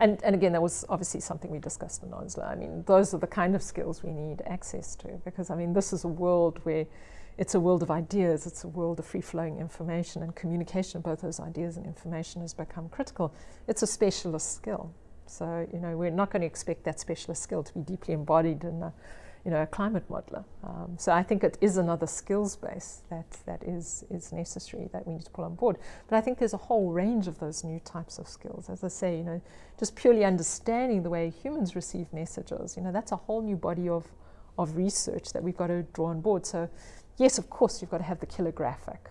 And, and again, that was obviously something we discussed in Oslo. I mean, those are the kind of skills we need access to because, I mean, this is a world where it's a world of ideas, it's a world of free flowing information, and communication of both those ideas and information has become critical. It's a specialist skill. So, you know, we're not going to expect that specialist skill to be deeply embodied in a, you know, a climate modeler. Um, so I think it is another skills base that, that is, is necessary that we need to pull on board. But I think there's a whole range of those new types of skills. As I say, you know, just purely understanding the way humans receive messages, you know, that's a whole new body of, of research that we've got to draw on board. So yes, of course, you've got to have the killer graphic.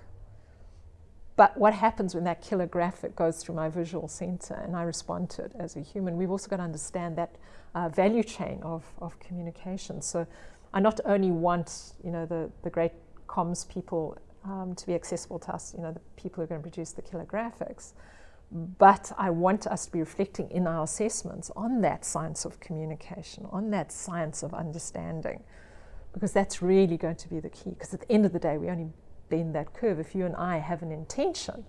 But what happens when that killer graphic goes through my visual center and I respond to it as a human? We've also got to understand that uh, value chain of, of communication. So I not only want, you know, the, the great comms people um, to be accessible to us, you know, the people who are going to produce the killer graphics, but I want us to be reflecting in our assessments on that science of communication, on that science of understanding, because that's really going to be the key. Because at the end of the day, we only bend that curve if you and I have an intention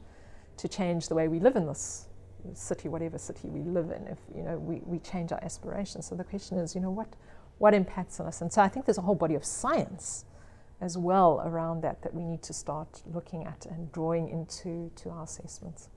to change the way we live in this city, whatever city we live in, if you know we, we change our aspirations. So the question is, you know, what what impacts on us? And so I think there's a whole body of science as well around that that we need to start looking at and drawing into to our assessments.